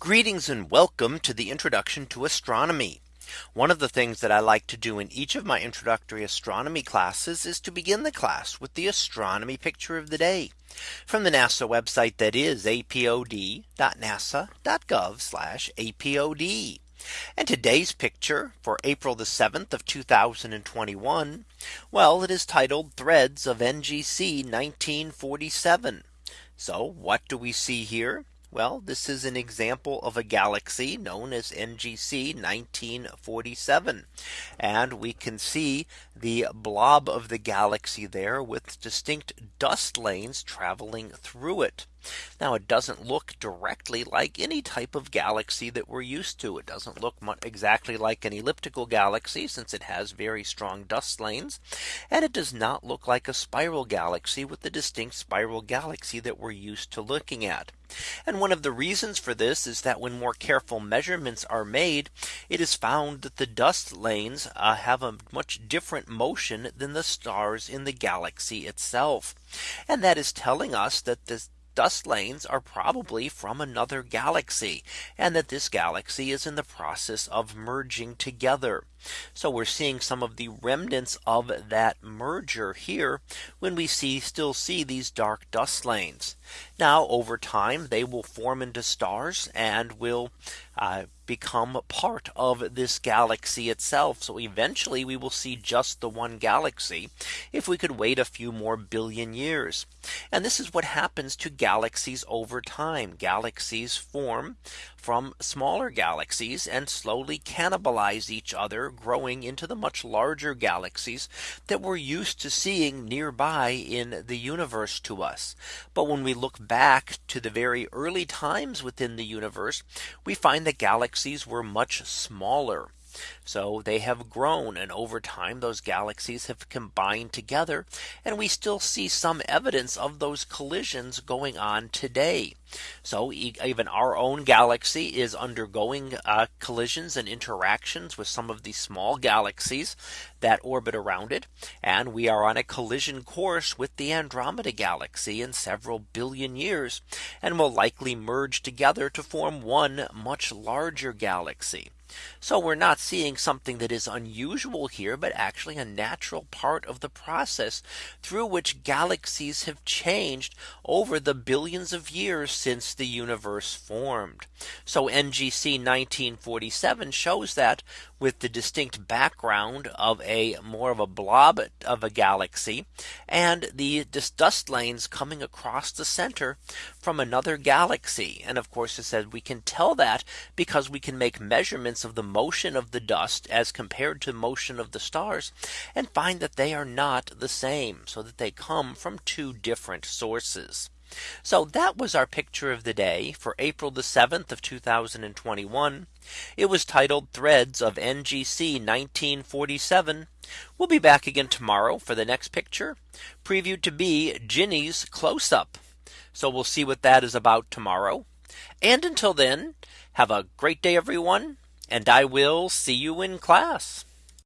Greetings and welcome to the introduction to astronomy. One of the things that I like to do in each of my introductory astronomy classes is to begin the class with the astronomy picture of the day from the NASA website that is apod.nasa.gov apod. And today's picture for April the 7th of 2021. Well, it is titled threads of NGC 1947. So what do we see here? Well, this is an example of a galaxy known as NGC 1947. And we can see the blob of the galaxy there with distinct dust lanes traveling through it. Now it doesn't look directly like any type of galaxy that we're used to. It doesn't look exactly like an elliptical galaxy since it has very strong dust lanes. And it does not look like a spiral galaxy with the distinct spiral galaxy that we're used to looking at. And one of the reasons for this is that when more careful measurements are made, it is found that the dust lanes uh, have a much different motion than the stars in the galaxy itself. And that is telling us that this dust lanes are probably from another galaxy and that this galaxy is in the process of merging together. So we're seeing some of the remnants of that merger here when we see still see these dark dust lanes. Now over time they will form into stars and will uh, become part of this galaxy itself. So eventually we will see just the one galaxy if we could wait a few more billion years. And this is what happens to galaxies over time. Galaxies form from smaller galaxies and slowly cannibalize each other growing into the much larger galaxies that we're used to seeing nearby in the universe to us. But when we look back to the very early times within the universe, we find that galaxies were much smaller. So they have grown and over time those galaxies have combined together and we still see some evidence of those collisions going on today. So even our own galaxy is undergoing uh, collisions and interactions with some of these small galaxies that orbit around it. And we are on a collision course with the Andromeda galaxy in several billion years and will likely merge together to form one much larger galaxy. So we're not seeing something that is unusual here, but actually a natural part of the process through which galaxies have changed over the billions of years since the universe formed. So NGC 1947 shows that with the distinct background of a more of a blob of a galaxy and the dust lanes coming across the center from another galaxy. And of course, it said we can tell that because we can make measurements of the motion of the dust as compared to motion of the stars and find that they are not the same so that they come from two different sources. So that was our picture of the day for April the 7th of 2021. It was titled threads of NGC 1947. We'll be back again tomorrow for the next picture previewed to be Ginny's close up. So we'll see what that is about tomorrow. And until then, have a great day, everyone. And I will see you in class.